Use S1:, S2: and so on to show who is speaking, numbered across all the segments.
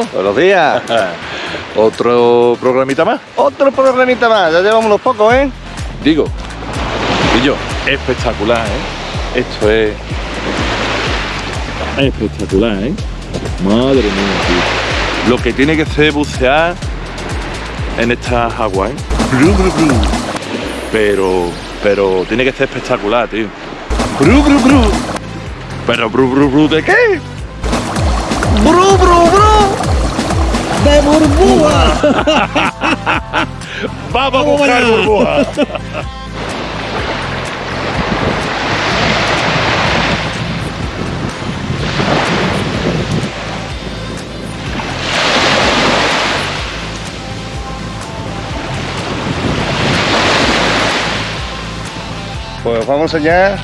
S1: ¿no?
S2: Buenos días.
S1: Otro programita más.
S2: Otro programita más, ya llevamos unos pocos, ¿eh?
S1: Digo, y yo, espectacular, ¿eh? Esto es espectacular, ¿eh? Madre mía, tío. Lo que tiene que ser bucear en estas aguas, ¿eh? Pero, pero tiene que ser espectacular, tío. Bru, bru, bru. Pero, bru, bru, bru, ¿de qué?
S2: ¡Bru, bru, bru! ¡De burbuja!
S1: Vamos a buscar burbujas.
S2: Pues vamos a enseñar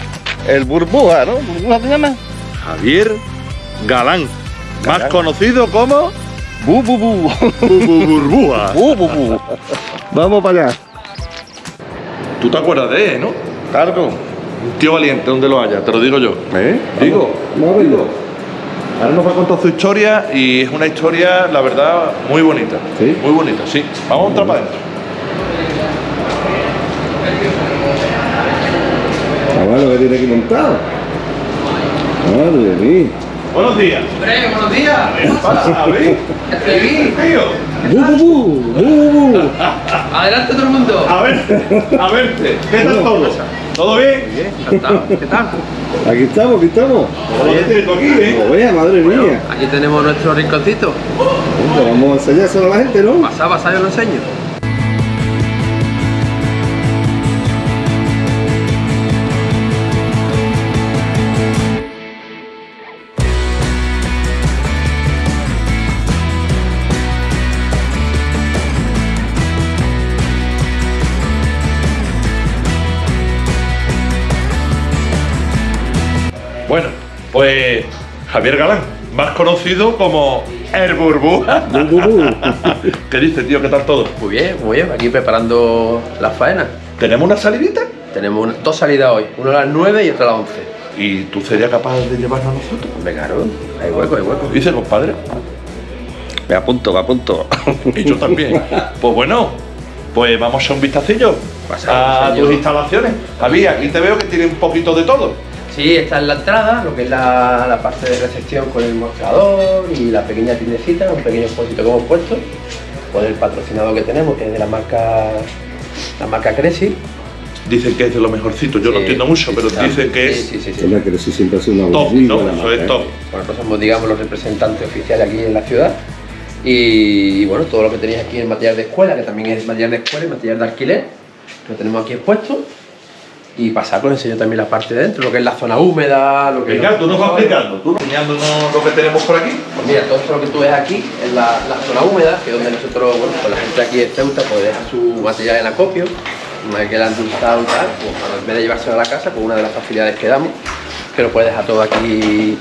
S2: el burbuja, ¿no? ¿Burbuja se llama?
S1: Javier Galán, más conocido como
S2: Bu, bu, bu.
S1: Bu- Bu- Burbuja.
S2: Bu, bu, bu. Vamos para allá.
S1: Tú te acuerdas de él, ¿no?
S2: Claro.
S1: Un tío valiente donde lo haya, te lo digo yo.
S2: ¿Eh?
S1: Digo,
S2: Vamos verlo.
S1: ahora nos va a contar su historia y es una historia, la verdad, muy bonita.
S2: ¿Sí?
S1: Muy bonita, sí. Vamos a entrar para adentro.
S2: Chaval, lo que tiene aquí montado. Madre mía.
S1: Buenos días.
S3: Hombre, buenos días.
S1: ¿Qué pasa? Ver.
S2: Bu, bu, bu. Bu.
S3: Adelante todo el mundo.
S1: A verte, a verte. ¿Qué tal todo? ¿Todo bien?
S3: ¿Qué tal?
S2: Aquí estamos, aquí estamos.
S1: ¿Cómo lo tienes tú aquí, eh?
S2: Como vea, madre mía.
S3: Aquí tenemos nuestro rinconcito.
S2: Vamos a enseñárselo a la gente, ¿no?
S3: Pasá, pasá, yo lo enseño.
S1: Pues Javier Galán, más conocido como El Burbuja.
S2: Bu, bu, bu.
S1: ¿Qué dice, tío? ¿Qué tal todo?
S3: Muy bien, muy bien. Aquí preparando las faenas.
S1: ¿Tenemos una salidita?
S3: Tenemos una- dos salidas hoy. Una a las 9 y otra a las 11.
S1: ¿Y tú serías capaz de llevarnos a nosotros?
S3: Hombre, claro. Hay hueco, hay hueco.
S1: Dice, compadre.
S2: Me apunto, me apunto.
S1: Y yo también. Pues bueno, pues vamos a un vistacillo a
S3: señor.
S1: tus instalaciones. Javi, aquí te veo que tiene un poquito de todo.
S3: Sí, esta es la entrada, lo que es la, la parte de recepción con el mostrador y la pequeña tiendecita, un pequeño expósito que hemos puesto, con el patrocinado que tenemos, que es de la marca la marca Cresi.
S1: Dicen que es de lo mejorcito. Yo no entiendo mucho, pero
S3: sí,
S1: dicen que
S3: sí,
S1: es
S3: Sí, sí, sí.
S2: Hombre, que sí siempre ha sido una
S1: top, ¿no? Eso
S2: marca,
S1: es
S2: ¿eh?
S1: top.
S3: Bueno, nosotros somos, digamos, los representantes oficiales aquí en la ciudad. Y, bueno, todo lo que tenéis aquí en material de escuela, que también es material de escuela y material de alquiler, lo tenemos aquí expuesto. Y pasar, os enseño también la parte de dentro, lo que es la zona húmeda, lo que
S1: Venga, tú nos vas explicando, tú enseñándonos lo que tenemos por aquí.
S3: Pues mira, todo esto lo que tú ves aquí es la, la zona húmeda, que es donde nosotros, bueno, pues la gente aquí de Ceuta pues deja su material en acopio, una vez que la han endulzado y tal, pues en vez de llevárselo a la casa, pues una de las facilidades que damos, que lo puedes dejar todo aquí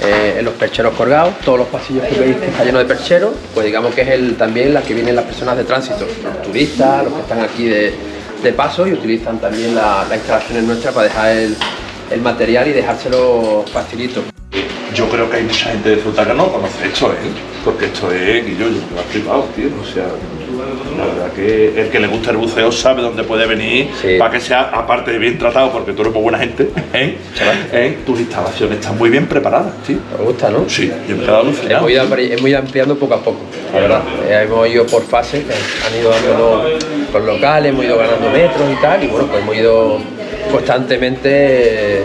S3: eh, en los percheros colgados, todos los pasillos que veis que está lleno de percheros, pues digamos que es el, también la que vienen las personas de tránsito, los turistas, los que están aquí de, de paso y utilizan también la- las instalaciones nuestras para dejar el, el material y dejárselo facilito.
S1: Yo creo que hay mucha gente de Ceuta que no conoce esto, ¿eh? Porque esto es, y yo, yo me lo he flipado, tío. O sea, la verdad que el que le gusta el buceo sabe dónde puede venir
S3: Sí.
S1: para que sea, aparte de bien tratado, porque tú eres muy buena gente, ¿eh? ¿Eh? Tus instalaciones están muy bien preparadas, tío.
S3: ¿Os gusta, no?
S1: Sí, yo me he quedado alucinado.
S3: Hemos ido, ampli- hemos ido ampliando poco a poco, la verdad. Eh, hemos ido por fases, han ido dando los locales, hemos ido ganando metros y tal, y bueno, pues hemos ido constantemente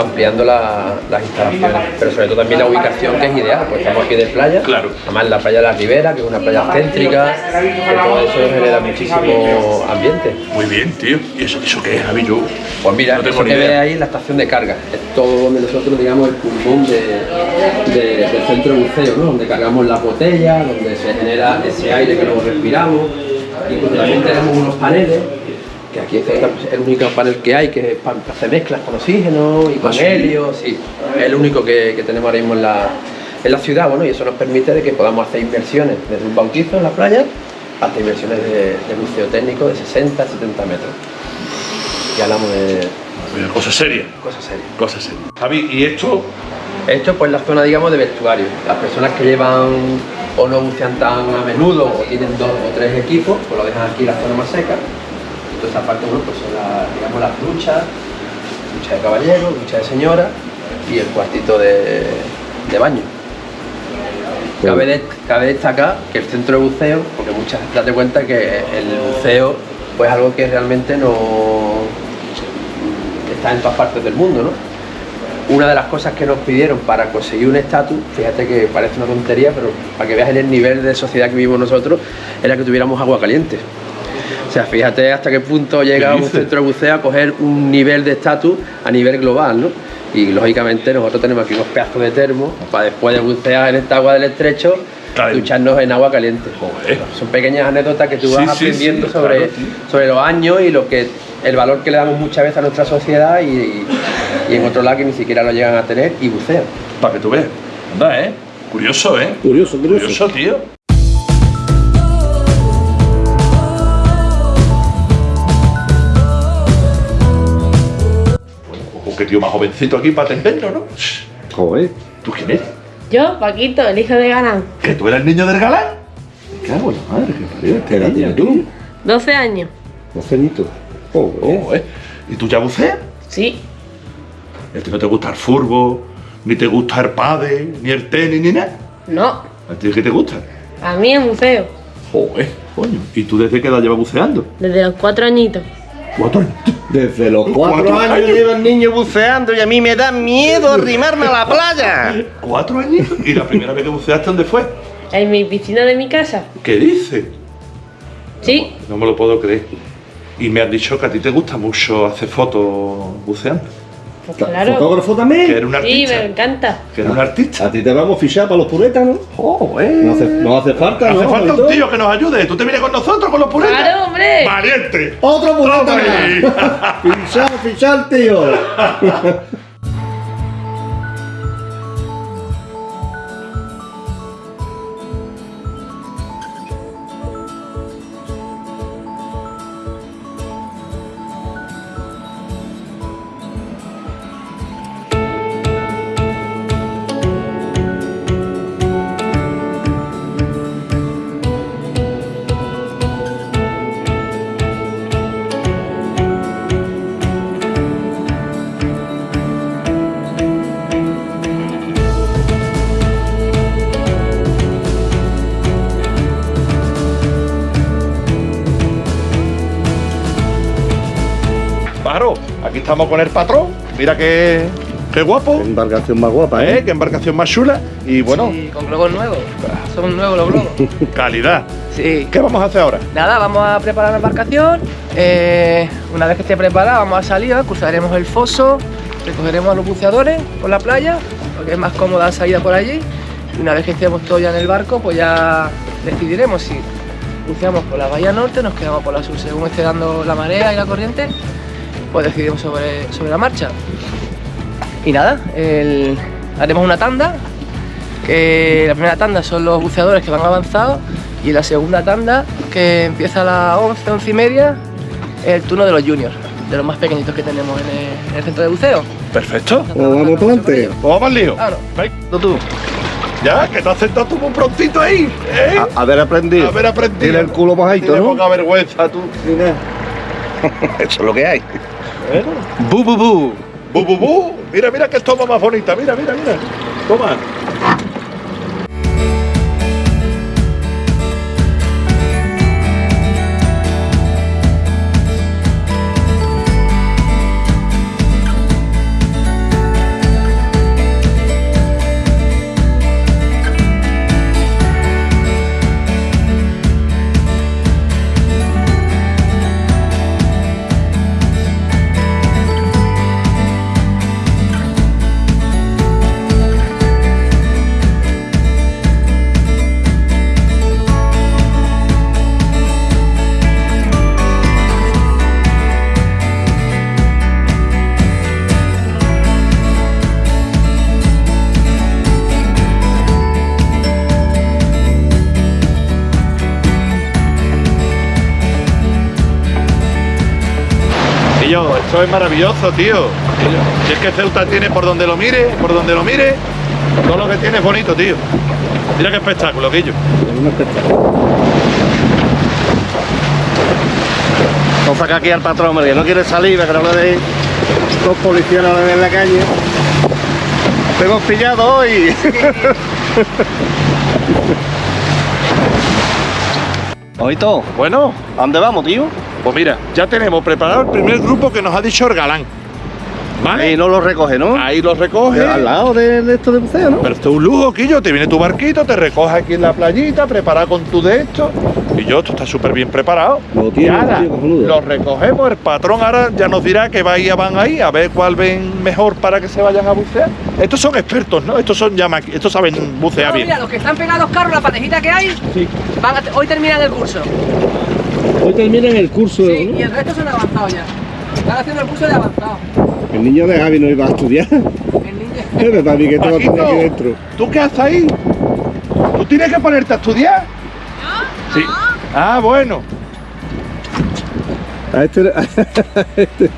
S3: ampliando la- las instalaciones, pero sobre todo también la ubicación que es ideal, pues estamos aquí de playa,
S1: Claro.
S3: además la playa de la Ribera, que es una playa céntrica, que todo eso genera muchísimo ambiente.
S1: Muy bien, tío. ¿Y eso, eso qué es, Javi? Yo
S3: Pues mira,
S1: no tengo
S3: eso
S1: ni
S3: que ves
S1: idea.
S3: ahí es la estación de carga. Es todo donde nosotros, digamos, el pulmón de, de- del centro de buceo, ¿no? Donde cargamos las botellas, donde se genera ese aire que luego respiramos. Y pues también tenemos unos paneles, que aquí es el único panel que hay, que hacer mezclas con oxígeno y con
S1: ¿Ah,
S3: helio, sí. Es el único que, que tenemos ahora mismo en la, en la ciudad, bueno, y eso nos permite de que podamos hacer inversiones desde un bautizo en la playa hasta inversiones de, de buceo técnico de 60 a 70 metros. Y hablamos de
S1: Cosa seria.
S3: cosas serias.
S1: Cosa seria. Javi, ¿y esto?
S3: Esto es pues la zona, digamos, de vestuario. Las personas que llevan o no bucean tan a menudo o tienen dos o tres equipos, pues lo dejan aquí en la zona más seca. Entonces aparte bueno, pues son las, digamos, las duchas, ducha de caballero, ducha de señora y el cuartito de, de baño. Cabe, de- cabe destacar que el centro de buceo, porque muchas date cuenta que el buceo pues es algo que realmente no está en todas partes del mundo, ¿no? Una de las cosas que nos pidieron para conseguir un estatus, fíjate que parece una tontería, pero para que veas en el nivel de sociedad que vivimos nosotros, era que tuviéramos agua caliente. O sea, fíjate hasta qué punto llega un centro de buceo a coger un nivel de estatus a nivel global, ¿no? Y lógicamente nosotros tenemos aquí unos pedazos de termo para después de bucear en esta agua del estrecho, ducharnos en agua caliente.
S1: Joder.
S3: Son pequeñas anécdotas que tú vas
S1: sí,
S3: aprendiendo
S1: sí,
S3: sobre,
S1: claro,
S3: sobre los años y lo que el valor que le damos muchas veces a nuestra sociedad y, y- y en otros lados que ni siquiera lo llegan a tener y bucean.
S1: Para que tú veas. Anda, ¿eh? Curioso, ¿eh?
S2: Curioso, curioso.
S1: Curioso, tío. Qué tío más jovencito aquí para atendernos, ¿no?
S2: Joder.
S1: ¿Tú quién eres?
S4: Yo, Paquito, el hijo de Galán.
S1: ¿Que tú eres el niño del galán?
S2: Me cago en la madre, que parió. ¿Qué edad tienes tú?
S4: 12 años.
S2: Dos añitos. Joder.
S1: Joder. ¿Y tú ya buceas?
S4: Sí.
S1: ¿A ti no te gusta el furbo, ni te gusta el pádel, ni el tenis, ni nada?
S4: No.
S1: ¿A ti qué te gusta?
S4: A mí en museo.
S1: Joder, coño. ¿Y tú desde qué edad llevas buceando?
S4: Desde los cuatro añitos.
S1: Cuatro años.
S2: Desde los cuatro,
S1: Cuatro
S2: años,
S1: años.
S2: lleva el niño buceando y a mí me da miedo arrimarme a la playa.
S1: ¿Cuatro años? ¿Y la primera vez que buceaste dónde fue?
S4: En mi piscina de mi casa.
S1: ¿Qué dices?
S4: Sí.
S1: No me lo puedo creer. Y me han dicho que a ti te gusta mucho hacer fotos buceando.
S4: Pues claro.
S2: ¿Fotógrafo
S1: Que
S2: también?
S1: eres un
S4: Sí,
S1: artista.
S4: me encanta.
S1: Que eres un artista.
S2: A ti te vamos a fichar para los puretas, ¿no?
S1: Joder.
S2: No hace, no hace falta,
S1: Hace
S2: ¿no?
S1: falta un tío que nos ayude. Tú te vienes con nosotros, con los puretas.
S4: ¡Claro, hombre!
S1: ¡Valiente!
S2: Otro pureta. Fichar, fichar, tío.
S1: estamos con el patrón. Mira qué, qué guapo.
S2: Embarcación más guapa,
S1: ¿Eh?
S2: ¿eh?
S1: Qué embarcación más chula. Y bueno,
S5: Sí, con globos nuevos. Son nuevos los globos.
S1: calidad.
S5: Sí.
S1: ¿Qué vamos a hacer ahora?
S5: Nada, vamos a preparar la embarcación. Eh, una vez que esté preparada, vamos a salir, cruzaremos el foso, recogeremos a los buceadores por la playa, porque es más cómoda la salida por allí. Y una vez que estemos todos ya en el barco, pues ya decidiremos si buceamos por la bahía norte, nos quedamos por la sur, según esté dando la marea y la corriente, pues decidimos sobre, sobre la marcha. Y nada, el- haremos una tanda, que la primera tanda son los buceadores que van avanzados y la segunda tanda, que empieza a las 11, 11 y media, es el turno de los juniors, de los más pequeñitos que tenemos en el, en el centro de buceo.
S1: Perfecto.
S2: Pues vamos para adelante.
S1: Pues vamos al lío.
S5: Claro.
S1: Venga, tú. Ya, que te has sentado tú muy prontito ahí. ¿eh?
S2: A, haber aprendido.
S1: Haber aprendido.
S2: Tiene el culo mojadito,
S1: Tiene
S2: ¿no?
S1: poca vergüenza tú.
S2: Eso es lo que hay.
S1: Bu, bu, bu. Bu, bu, bu. Mira, mira que toma más bonita. Mira, mira, mira. Toma. Es maravilloso, tío. Si es que Ceuta tiene por donde lo mire, por donde lo mire, todo lo que tiene es bonito, tío. Mira qué espectáculo, Guillo.
S2: Es un espectáculo. Vamos a sacar aquí al patrón, hombre, que no quiere salir, que no le deis dos policías no en la calle. Te hemos pillado hoy. Oito,
S1: Bueno,
S2: ¿a dónde vamos, tío?
S1: Pues mira, ya tenemos preparado el primer grupo que nos ha dicho el galán. ¿Vale?
S2: Ahí no lo recoge, ¿no?
S1: Ahí los recoge.
S2: Al lado de, de esto de buceo, ¿no?
S1: Pero esto es un lujo, Quillo. Te viene tu barquito, te recoge aquí en la playita, preparado con tu de esto. Y yo, esto está súper bien preparado.
S2: Lo tiene,
S1: Y ahora
S2: tío,
S1: los recogemos. El patrón ahora ya nos dirá que bahía van ahí, a ver cuál ven mejor para que se vayan a bucear. Estos son expertos, ¿no? Estos son ya estos saben bucear
S5: No,
S1: bien.
S5: mira, los que están pegados carros, la parejita que hay, van a- hoy terminan el curso.
S2: Hoy terminan el curso,
S5: Sí, y el resto son avanzados ya. Están haciendo el curso de avanzado.
S2: El niño de Javi no iba a estudiar.
S5: El niño.
S2: Es verdad, a mí que todo
S1: Paquito,
S2: tenía aquí dentro.
S1: ¿Tú qué haces ahí? ¿Tú tienes que ponerte a estudiar? Sí. Ah, bueno.
S2: A este, a este-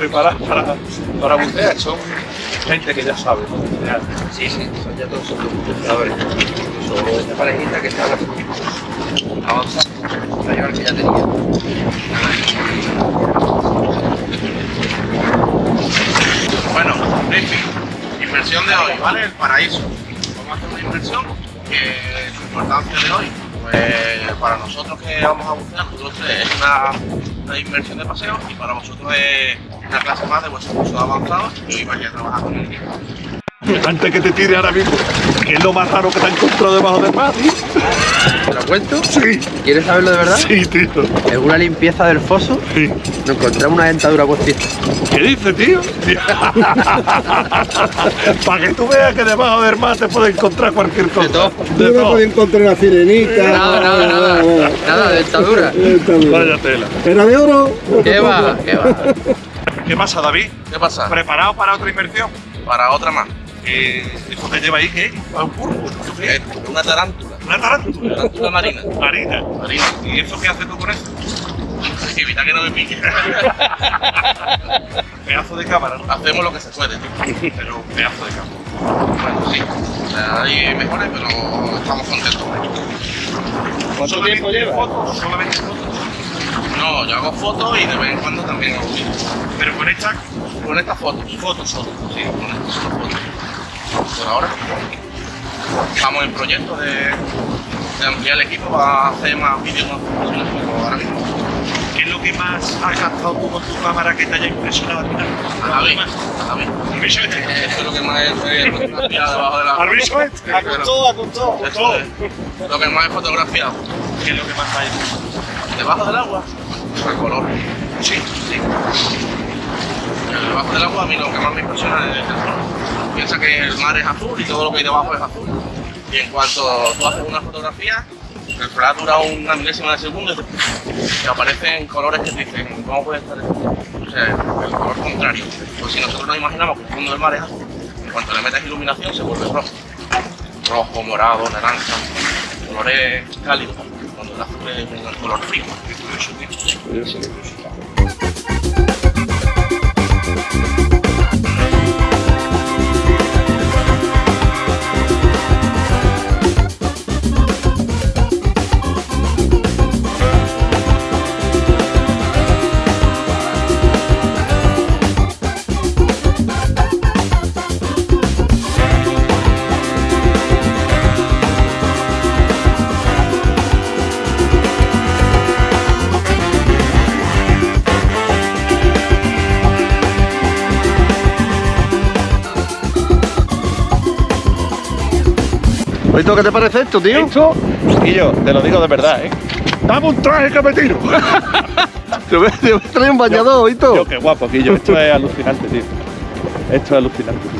S1: está preparada para, para bucear. Son gente que ya sabe ¿no? bucear.
S3: Sí, sí, son ya todos buceadores. Son esta parejita que está avanzando. La llevar que ya tenía.
S6: Bueno, briefing. Inversión de hoy, ¿vale? El paraíso. Vamos a hacer una inversión que su importancia de hoy, pues para nosotros que vamos a bucear, nosotros tres, es una, una inversión de paseo y para vosotros es una clase más de vuestro curso avanzado y hoy vais a trabajar con el.
S1: Antes que te tire ahora mismo, ¿qué es lo más raro que te has encontrado debajo del mar, tío?
S3: ¿Te lo cuento?
S1: Sí,
S3: ¿Quieres saberlo de verdad?
S1: sí, tío.
S3: En una limpieza del foso
S1: Sí.
S3: nos encontramos una dentadura postiza.
S1: ¿Qué dices, tío? Para que tú veas que debajo del mar te puedes encontrar cualquier cosa.
S3: De todo.
S1: De
S2: Yo no
S1: todo.
S2: podía encontrar una sirenita.
S3: Nada, nada, nada. Nada, dentadura.
S1: Vaya tela.
S2: ¿Era de oro?
S3: ¿Qué va? ¿Qué va?
S1: ¿Qué pasa, David?
S6: ¿Qué pasa?
S1: ¿Preparado para otra inversión?
S6: Para otra más.
S1: Eh, ¿Eso que lleva ahí qué es? ¿Un púrpura?
S6: Es una tarántula.
S1: ¿Una tarántula?
S6: Tarántula marina.
S1: Marina.
S6: Marina.
S1: ¿Y eso qué haces tú con eso?
S6: Evita que no me pique.
S1: Pedazo de cámara, ¿no?
S6: Hacemos lo que se puede, tío.
S1: Pero pedazo de cámara.
S6: Bueno, sí. Hay mejores, pero estamos contentos.
S1: ¿Cuánto tiempo lleva? ¿Fotos? ¿Solamente fotos?
S6: No, yo hago fotos y de vez en cuando también hago vídeos.
S1: Pero con esta
S6: Con estas fotos.
S1: fotos solo.
S6: Sí, con estas fotos. Por ahora. Estamos en proyecto de, de ampliar el equipo para hacer más vídeos más profesionales, pero ahora mismo.
S1: ¿Qué es lo que más has gastado tú con tu cámara que te haya impresionado a ti?
S6: A la vez, a la vez. Eso es lo que más es fotografiado debajo de la.
S1: ¿Al bicho este?
S6: A con todo, a con todo. Lo que más es fotografiado.
S1: ¿Qué es lo que más hay?
S6: Debajo del agua, el color.
S1: Sí.
S6: Sí. Debajo del agua a mí lo que más me impresiona es el color. Piensa que el mar es azul y todo lo que hay debajo es azul. Y en cuanto tú haces una fotografía, el flash dura una milésima de segundo y aparecen colores que te dicen, ¿cómo puede estar esto? O sea, el color contrario. Pues si nosotros nos imaginamos que el fondo del mar es azul, en cuanto le metes iluminación se vuelve rojo. Rojo, morado, naranja, colores cálidos. Cuando el azul es un color frío. Curioso,
S2: ¿Esto qué te parece esto, tío?
S1: Esto, y yo, te lo digo de verdad, ¿eh? Dame un traje que me tiro.
S2: Te voy, a traer un bañador, ¿oísto?
S1: Yo, qué guapo, Quillo. Esto es alucinante, tío. Esto es alucinante, tío.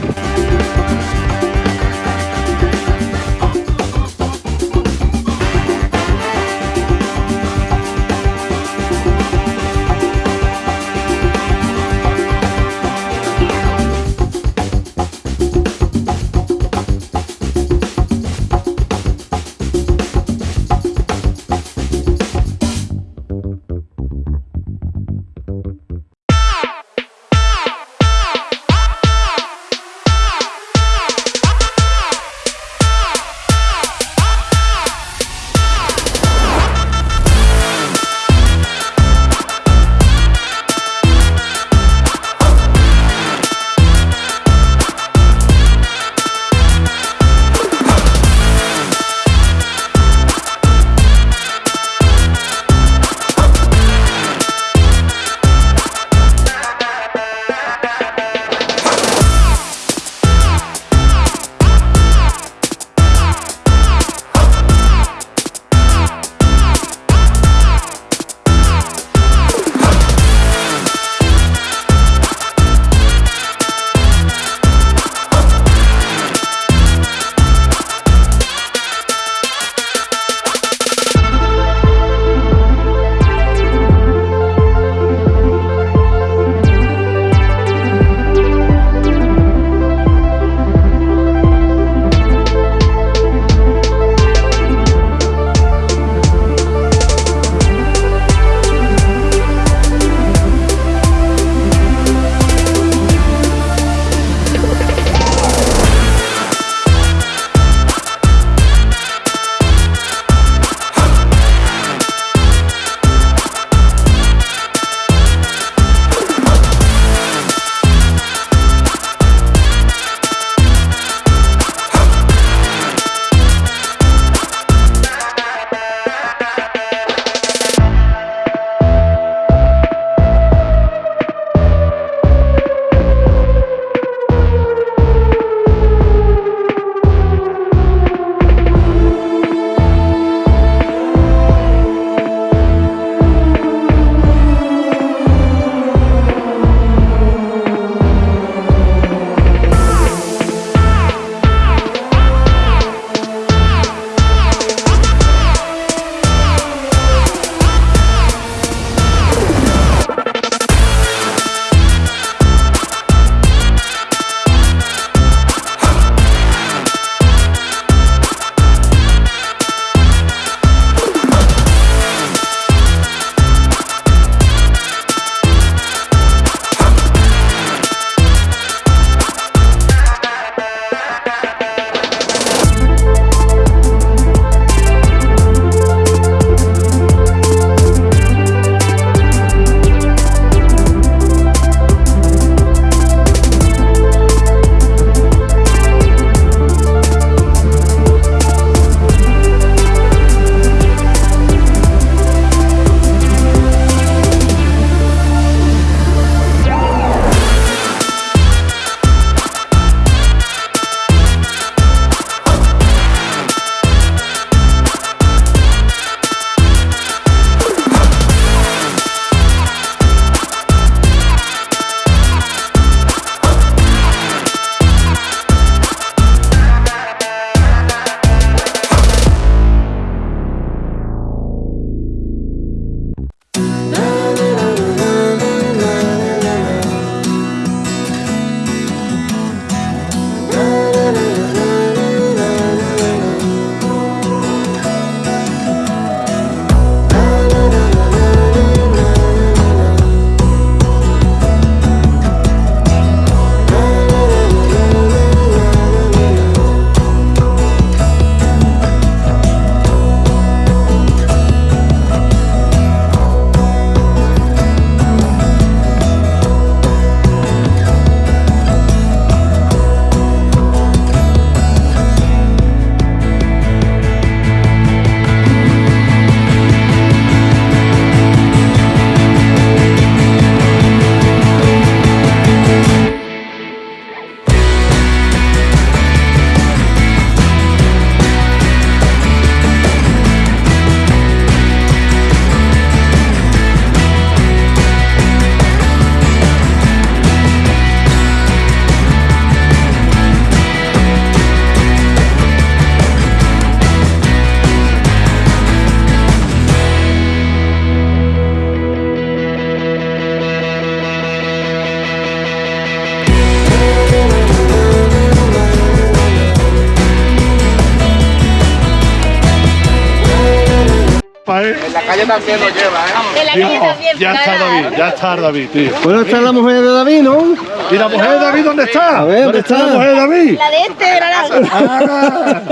S5: Calle también lo lleva, ¿eh?
S7: En la calle también,
S1: Ya está. David, ya está David, tío.
S2: Bueno, está la mujer de David, ¿no?
S1: ¿Y la mujer de David dónde está?
S2: A ver, ¿dónde
S1: está
S2: está?
S1: la mujer de David?
S7: La de este era la
S1: Ah,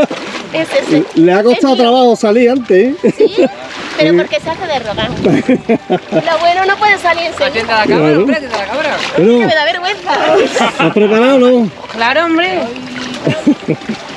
S7: es ese.
S2: Le ha costado
S7: Es mío.
S2: trabajo salir antes, ¿eh?
S7: Sí, pero porque se hace de rogar. Lo bueno no puede salir enseguida.
S5: Atiende a la cámara,
S2: Claro.
S5: hombre, a la cámara.
S7: Que me da vergüenza.
S2: ¿has preparado no?
S4: Claro, hombre.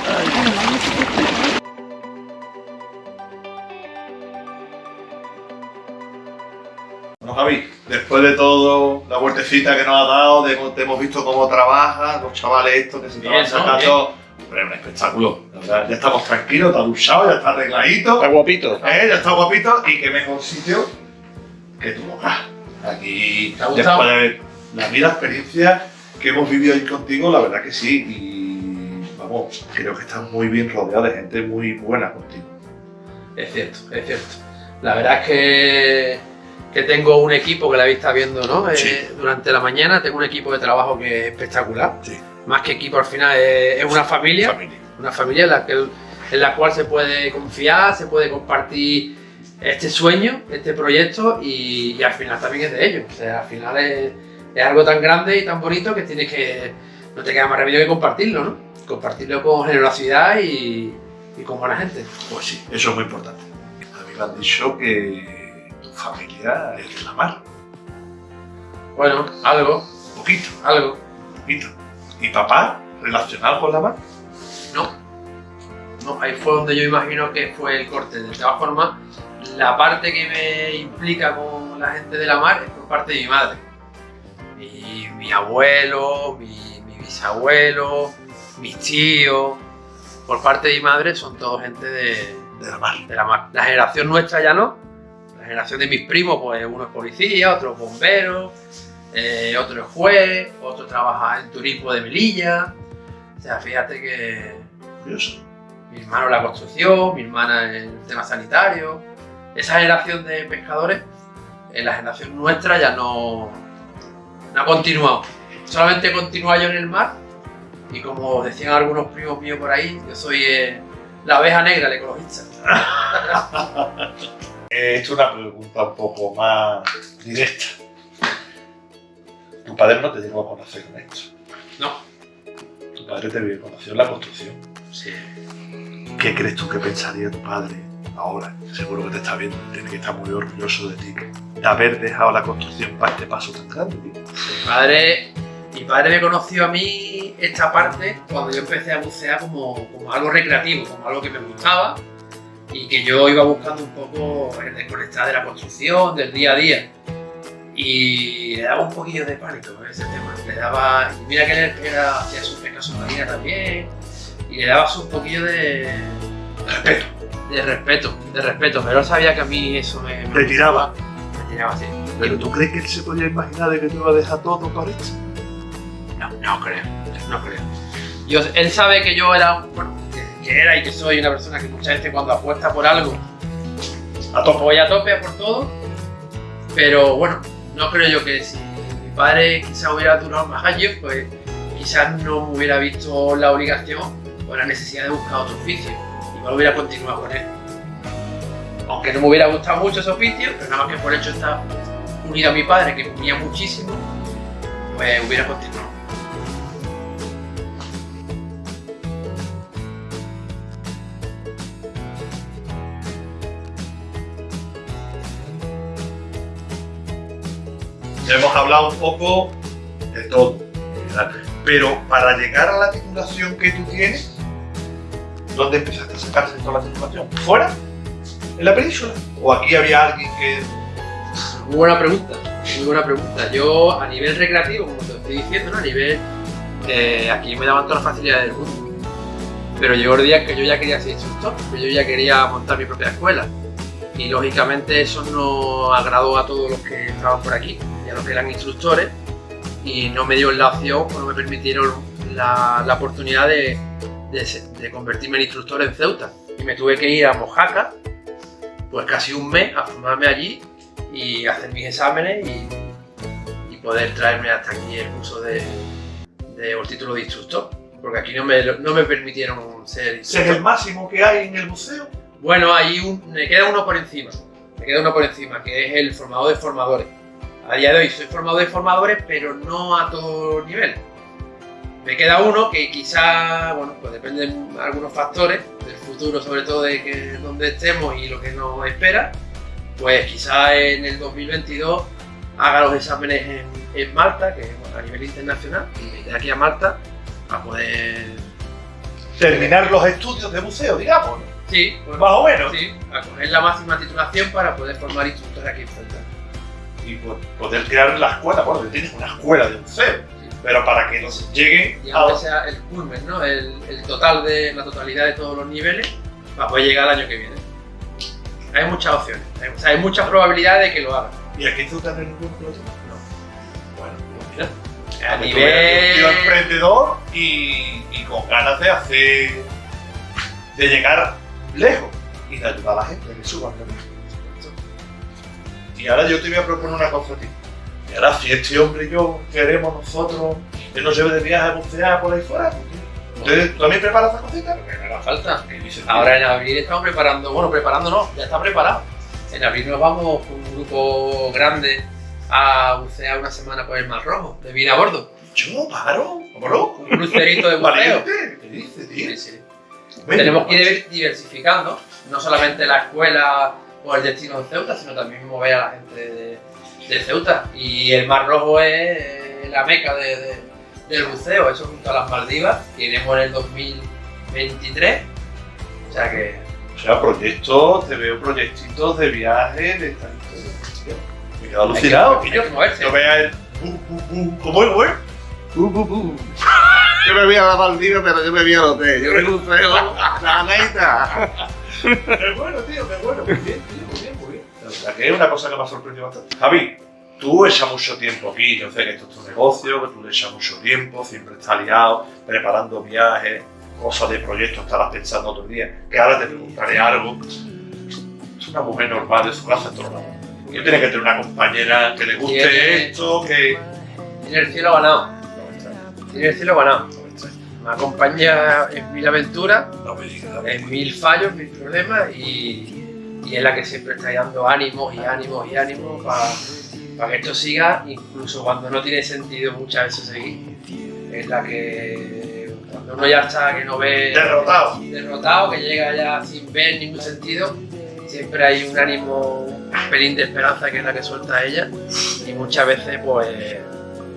S1: después de todo la vueltecita que nos ha dado, de, te hemos visto cómo trabajan los chavales estos que se
S3: Bien,
S1: estaban
S3: ¿no?
S1: sacando. Hombre, un espectáculo. La verdad, ya estamos tranquilos, está duchado, ya está arregladito.
S6: Está guapito.
S1: Eh, ya está guapito y qué mejor sitio que tu hogar. Aquí,
S3: ¿Te ha gustado?
S1: después de ver la vida experiencia que hemos vivido ahí contigo, la verdad que sí. Y vamos, creo que estás muy bien rodeado de gente muy buena contigo.
S3: Es cierto, es cierto. La verdad es que, que tengo un equipo que la habéis estado viendo ¿no? Eh, durante la mañana, tengo un equipo de trabajo que es espectacular.
S1: Sí.
S3: Más que equipo al final es, es una familia,
S1: Familia.
S3: una familia en la, que, en la cual se puede confiar, se puede compartir este sueño, este proyecto y, y al final también es de ellos. O sea, al final es, es algo tan grande y tan bonito que tienes que, no te queda más remedio que compartirlo, ¿no? Compartirlo con generosidad y, y con buena gente.
S1: Pues sí, eso es muy importante. A mí me han dicho que familia de la mar.
S3: Bueno, algo,
S1: Poquito,
S3: algo.
S1: poquito. ¿Y papá relacionado con la mar?
S3: No. No, ahí fue donde yo imagino que fue el corte. De todas formas, la parte que me implica con la gente de la mar es por parte de mi madre. Mi, mi abuelo, mi, mi bisabuelo, mis tíos. Por parte de mi madre son todos gente de,
S1: De la mar.
S3: de la mar. La generación nuestra ya no. Generación de mis primos, pues uno es policía, otro es bombero, eh, otro es juez, otro trabaja en turismo de Melilla. O sea, fíjate que
S1: Curioso.
S3: mi hermano en la construcción, mi hermana en el tema sanitario. Esa generación de pescadores, en la generación nuestra ya no, no ha continuado. Solamente continúa yo en el mar y como decían algunos primos míos por ahí, yo soy eh, la abeja negra, el ecologista.
S1: He hecho una pregunta un poco más directa. Tu padre no te llegó a conocer en esto.
S3: No.
S1: Tu padre te conoció en la construcción.
S3: Sí.
S1: ¿Qué crees tú que pensaría tu padre ahora? Seguro que te está viendo, tiene que estar muy orgulloso de ti. De haber dejado la construcción para este paso tan grande, tío.
S3: Mi padre, mi padre me conoció a mí esta parte cuando yo empecé a bucear como, como algo recreativo, como algo que me gustaba y que yo iba buscando un poco el desconectar de la construcción, del día a día. Y le daba un poquillo de pánico con ese tema. Le daba, y mira que él era, hacía sus pescas submarinas también, y le daba un poquillo de respeto. De respeto, de respeto, pero él sabía que a mí eso me, me
S1: Te tiraba.
S3: Me tiraba así.
S1: ¿Pero tú crees que él se podía imaginar de que tú ibas a dejar todo por esto?
S3: No, no creo, no creo. Yo, él sabe que yo era, bueno, que, que era y que soy una persona que muchas veces cuando apuesta por algo,
S1: A tope.
S3: voy a tope por todo, pero bueno, no creo yo que si mi padre quizás hubiera durado más años, pues quizás no me hubiera visto la obligación o la necesidad de buscar otro oficio. Igual hubiera continuado con él. Aunque no me hubiera gustado mucho ese oficio, pero nada más que por hecho estar unido a mi padre, que comía muchísimo, pues hubiera continuado.
S1: Hemos hablado un poco de todo. Pero para llegar a la titulación que tú tienes, ¿dónde empezaste a sacarse toda la titulación? ¿Fuera? ¿En la península? ¿O aquí había alguien que.?
S3: Muy buena pregunta, muy buena pregunta. Yo a nivel recreativo, como te estoy diciendo, a nivel de aquí me daban todas las facilidades del mundo. Pero llegó el día que yo ya quería ser instructor, que yo ya quería montar mi propia escuela. Y lógicamente eso no agradó a todos los que estaban por aquí, y a los que eran instructores, y no me dio la opción o no me permitieron la, la oportunidad de, de de convertirme en instructor en Ceuta. Y me tuve que ir a Mojaca, pues casi un mes a formarme allí y hacer mis exámenes y, y poder traerme hasta aquí el curso de, de- o el título de instructor. Porque aquí no me, no me permitieron ser
S1: ¿Ese es
S3: instructor.
S1: el máximo que hay en el buceo?
S3: Bueno, ahí un- me queda uno por encima. me queda uno por encima, que es el formador de formadores. A día de hoy soy formador de formadores, pero no a todo nivel. Me queda uno que quizá, bueno, pues depende de algunos factores, del futuro sobre todo de que donde estemos y lo que nos espera, pues quizá en el 2022 haga los exámenes en, en Malta, que bueno, a nivel internacional, y queda aquí a Malta para poder...
S1: Terminar los estudios de buceo, digamos.
S3: Sí,
S1: Más o menos.
S3: sí, a coger la máxima titulación para poder formar instructores aquí en Celta.
S1: Y po- poder crear la escuela. Bueno, tienes una escuela de buceo. Pero para que nos lleguen
S3: y
S1: a...
S3: sea el culmen, ¿no? El, el total de la totalidad de todos los niveles para poder llegar al año que viene. Hay muchas opciones, hay, o sea, hay muchas probabilidades de que lo hagan.
S1: ¿Y aquí no hay ningún piloto? Bueno, pues mira.
S3: A
S1: tú tío
S3: nivel.
S1: emprendedor y, y con ganas de hacer. de llegar lejos y de ayudar a la gente que también. Y ahora yo te voy a proponer una cosa a ti. Y ahora, si este hombre y yo queremos nosotros que nos lleve de viaje a bucear por ahí fuera, ¿usted también prepara esa cosita?
S3: Lo que me falta. Ahora en abril estamos preparando, bueno, preparando no, ya está preparado. En abril nos vamos con un grupo grande a bucear una semana por el Mar Rojo, de vida a bordo.
S1: Yo, paro, ¿cómo
S3: Un crucerito de buceo.
S1: ¿qué dice, tío?
S3: Sí, sí. Tenemos que ir diversificando, no solamente la escuela o el destino de Ceuta, sino también mover a la gente de, de Ceuta. Y el Mar Rojo es eh, la meca de- de- del buceo, eso junto a las Maldivas, que iremos en el 2023. O sea que
S1: O sea, proyectos, te veo proyectitos de viaje, de tal. Me quedo alucinado.
S3: hay
S1: Y
S3: que, que moverse.
S1: yo vea el. ¿Cómo es, güey?
S2: Yo me voy a la Maldivas, pero yo me voy al hotel. Yo me buceo la neita.
S1: Qué bueno, tío, qué bueno. Muy bien, tío, muy bien, muy bien. La que es una cosa que me ha sorprendido bastante. Javi, tú echas mucho tiempo aquí. Yo sé que esto es tu negocio, que tú le echas mucho tiempo, siempre estás liado, preparando viajes, cosas de proyectos, estarás pensando el día. Que ahora te preguntaré algo. Es una mujer normal de su casa lados. Yo tiene que tener una compañera que le guste
S3: Tiene-
S1: esto, que.
S3: tiene el cielo ganado. Tiene el cielo ganado.
S1: Me
S3: acompaña en mil aventuras, en mil fallos, mil problemas y, y es la que siempre está dando ánimos y ánimos y ánimos para que esto siga, incluso cuando no tiene sentido muchas veces seguir. Es la que cuando uno ya está, que no ve
S1: Derrotado.
S3: derrotado, que llega ya sin ver ningún sentido, siempre hay un ánimo, un pelín de esperanza que es la que suelta ella y muchas veces pues...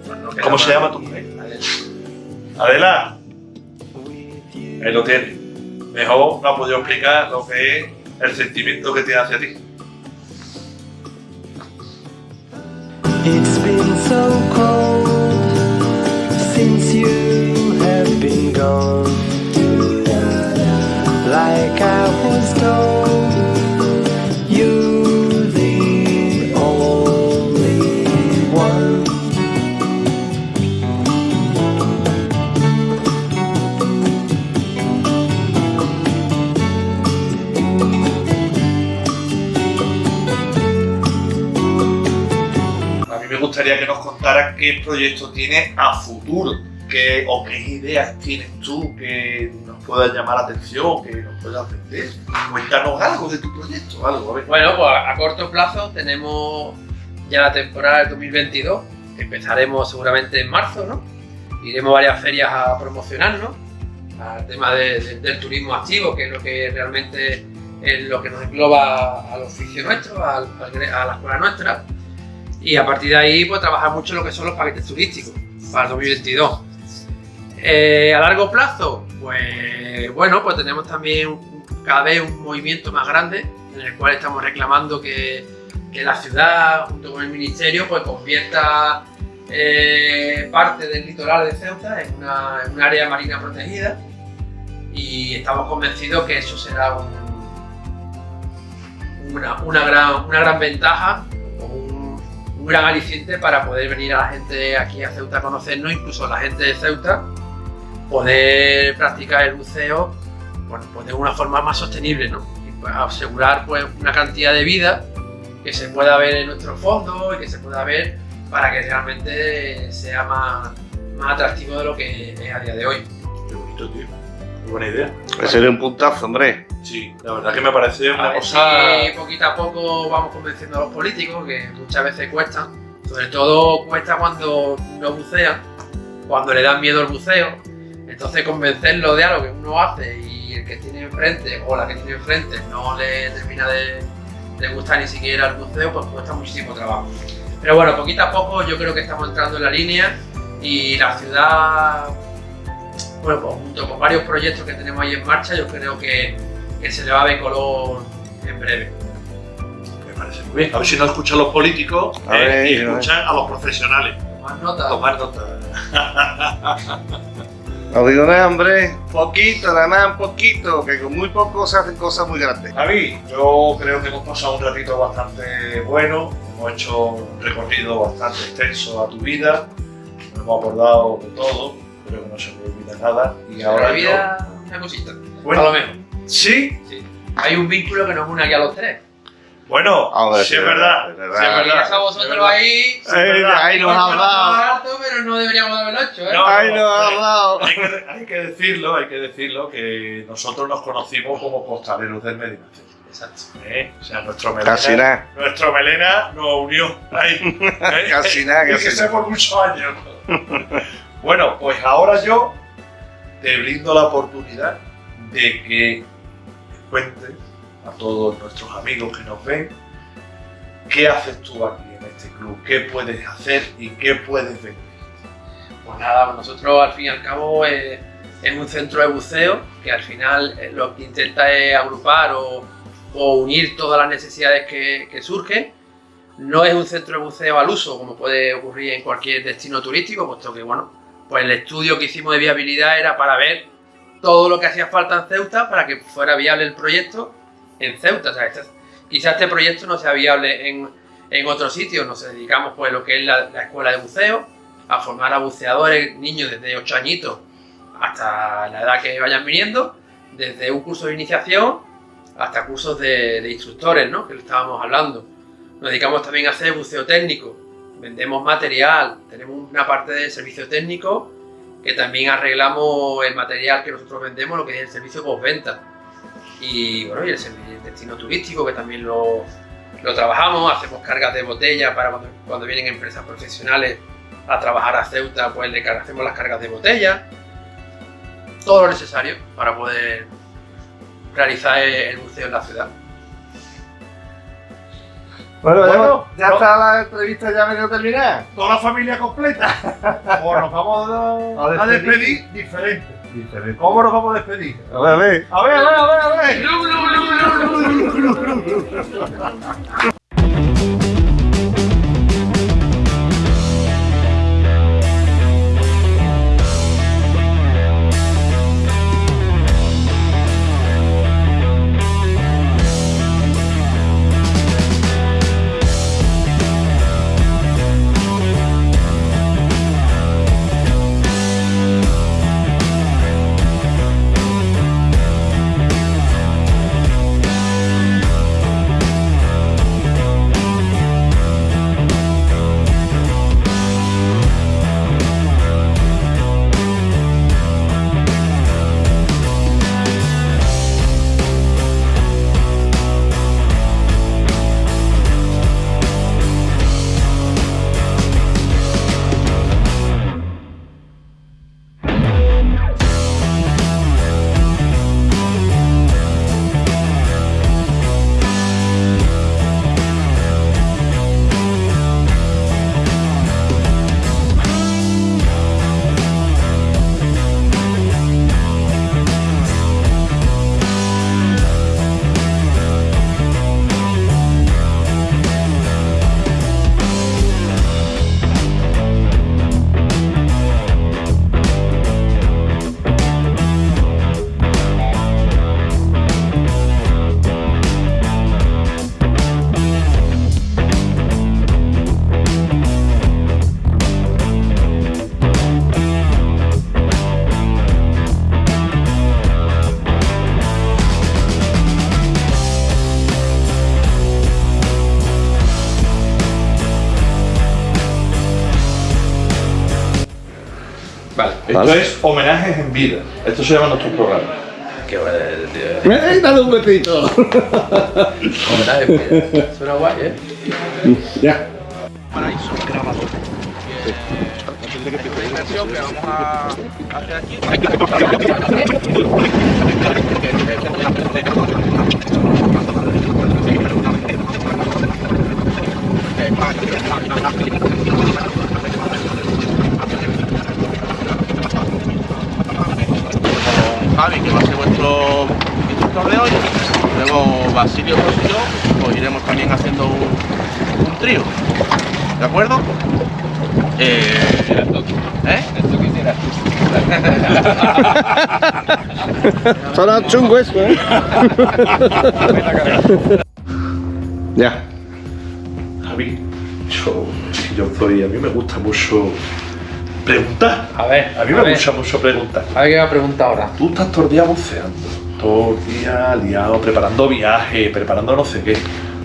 S3: pues no
S1: ¿Cómo se llama tu mujer?
S3: Adela.
S1: Adela. Ahí lo tiene. Mejor no ha podido explicar lo que es el sentimiento que tiene hacia ti.
S8: It's been so cold since you have been gone. Like I was told,
S1: mí me gustaría que nos contaras qué proyecto tienes a futuro. qué- o qué ideas tienes tú que nos puedan llamar la atención, que nos puedan vender. Cuéntanos algo de tu proyecto, algo, a ver.
S3: Bueno, pues a corto plazo tenemos ya la temporada del 2022. Empezaremos seguramente en marzo, ¿no? Iremos varias ferias a promocionarnos al tema de- de- del turismo activo, que es lo que realmente es lo que nos engloba al oficio nuestro, a la escuela nuestra. Y a partir de ahí, pues trabajar mucho lo que son los paquetes turísticos para el 2022. Eh, a largo plazo, pues bueno, pues tenemos también cada vez un movimiento más grande en el cual estamos reclamando que, la ciudad, junto con el ministerio, pues convierta eh, parte del litoral de Ceuta en, una, en un área marina protegida y estamos convencidos que eso será un- una, una gran, una gran ventaja un, gran aliciente para poder venir a la gente aquí a Ceuta a conocernos, incluso a la gente de Ceuta, poder practicar el buceo bueno, pues de una forma más sostenible, ¿no? Y pues, asegurar pues, una cantidad de vida que se pueda ver en nuestro fondo y que se pueda ver para que realmente sea más, más atractivo de lo que es a día de hoy.
S1: Qué bonito, tío. Qué buena idea.
S2: Ese era un puntazo, hombre.
S1: Sí, la verdad que me parece una cosa.
S3: si poquito a poco vamos convenciendo a los políticos, que muchas veces cuesta. Sobre todo cuesta cuando no bucean, cuando le dan miedo al buceo. Entonces convencerlo de algo que uno hace y el que tiene enfrente o la que tiene enfrente no le termina de, de gustar ni siquiera el buceo, pues cuesta muchísimo trabajo. Pero bueno, poquito a poco yo creo que estamos entrando en la línea y la ciudad, bueno, pues junto con varios proyectos que tenemos ahí en marcha, yo creo que, que se le va a ver color en breve.
S1: Me parece muy bien. A ver si no escuchan los políticos
S2: A
S1: eh,
S2: ver,
S1: y
S2: a ver.
S1: escuchan a los profesionales.
S3: Más nota.
S1: Tomar nota.
S2: No digo nada, hombre. Poquito, nada más, un poquito. Que con muy poco se hacen cosas muy grandes.
S1: David, yo creo que hemos pasado un ratito bastante bueno, hemos hecho un recorrido bastante extenso a tu vida, nos hemos acordado de todo, creo que no se me olvida nada. Y
S3: Ahora
S1: ahora
S3: olvida una cosita.
S1: yo-
S3: A lo
S1: bueno, sí,
S3: Hay un vínculo que nos une aquí a los tres.
S1: bueno,
S2: Hombre,
S1: sí es verdad,
S2: es
S1: sí
S2: verdad.
S1: es
S3: Y
S1: verdad.
S3: eso
S1: es
S3: vosotros
S1: verdad.
S3: ahí.
S1: Sí, es verdad.
S2: ahí nos has dado.
S3: Pero no deberíamos haberlo hecho, ¿eh?
S1: No, no,
S2: nos has
S1: hay-
S2: dado.
S1: Hay que, hay que decirlo, hay que decirlo, que nosotros nos conocimos como costaleros del Medinaceli.
S3: Exacto.
S1: ¿eh? O sea, nuestro melena,
S2: Casi nada.
S1: nuestro melena nos unió ahí. ¿eh?
S2: Casi nada,
S1: Y
S2: casi
S1: que sé
S2: nada.
S1: por muchos años. bueno, pues ahora yo te brindo la oportunidad de que cuentes a todos nuestros amigos que nos ven qué haces tú aquí en este club, qué puedes hacer y qué puedes vender.
S3: Pues nada, pues nosotros al fin y al cabo eh, es un centro de buceo que al final eh, lo que intenta es agrupar o, o unir todas las necesidades que, que surgen. No es un centro de buceo al uso, como puede ocurrir en cualquier destino turístico, puesto que bueno, pues el estudio que hicimos de viabilidad era para ver todo lo que hacía falta en Ceuta para que fuera viable el proyecto en Ceuta. O sea, este- quizás este proyecto no sea viable en, en otros sitios. Nos dedicamos pues lo que es la, la escuela de buceo, a formar a buceadores, niños desde 8 añitos hasta la edad que vayan viniendo, desde un curso de iniciación hasta cursos de, instructores, ¿no? Que estábamos hablando. Nos dedicamos también a hacer buceo técnico, vendemos material, tenemos una parte de servicio técnico que también arreglamos el material que nosotros vendemos, lo que es el servicio postventa. Y bueno, el, destino turístico que también lo, lo trabajamos, hacemos cargas de botella para cuando, cuando vienen empresas profesionales a trabajar a Ceuta, pues le hacemos las cargas de botella. Todo lo necesario para poder realizar el buceo en la ciudad.
S2: Bueno,
S1: Bueno,
S2: ya,
S1: no.
S2: está la entrevista ya medio terminada.
S1: Toda la familia completa. O nos vamos a,
S2: A
S1: a
S2: despedir.
S1: despedir diferente. ¿Cómo nos vamos a despedir?
S2: A ver, a ver.
S1: A ver, a ver, a ver, ver.
S3: Vale.
S1: Esto es homenajes en vida. Esto se llama nuestro programa.
S3: Qué bueno, tío.
S2: ¡Eh, dale un besito!
S3: Homenaje, mira. Suena guay, ¿eh?
S2: ya.
S6: Paraíso grabador. Esta inversión que vamos a hacer aquí. Con Javi, que va a ser vuestro instructor de hoy. Luego Basilio y yo, pues iremos también haciendo un, un trío. ¿De acuerdo? Eh, ¿Eh?
S2: Suena chungo eso, ¿eh? ya.
S1: Javi, yo, yo soy, a mí me gusta mucho preguntar.
S3: A ver,
S1: A mí me gusta mucho preguntar.
S3: A ver qué me pregunta ahora.
S1: Tú estás todo el día buceando, todo el día liado, preparando viajes, preparando no sé qué.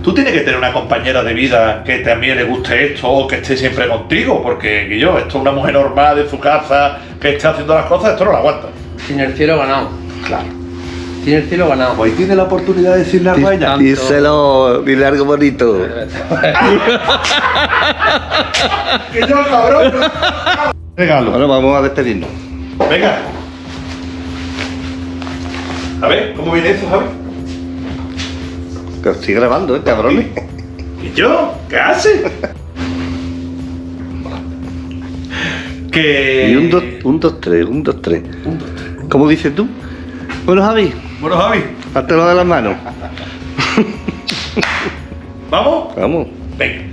S1: Tú tienes que tener una compañera de vida que también le guste esto o que esté siempre contigo, porque yo, esto es una mujer normal de su casa que esté haciendo las cosas, esto no lo aguanta.
S3: Tiene el cielo ganado.
S1: Claro.
S3: Tiene el cielo ganado.
S1: Hoy tiene la oportunidad de decirle algo a ella.
S2: Díselo, dile algo bonito.
S1: ¡Que yo, cabrón! Regalo.
S2: Bueno, vamos a despedirnos.
S1: Venga. A ver, ¿cómo viene eso, Javi?
S2: Que estoy grabando, ¿eh, cabrones?
S1: ¿Y yo? ¿Qué hace? que...
S2: Y un, dos, un, dos, tres, un, dos, tres. ¿Cómo dices tú? Bueno, Javi,
S1: Bueno, Javi,
S2: háztelo de las manos.
S1: ¿vamos?
S2: Vamos.
S1: Venga.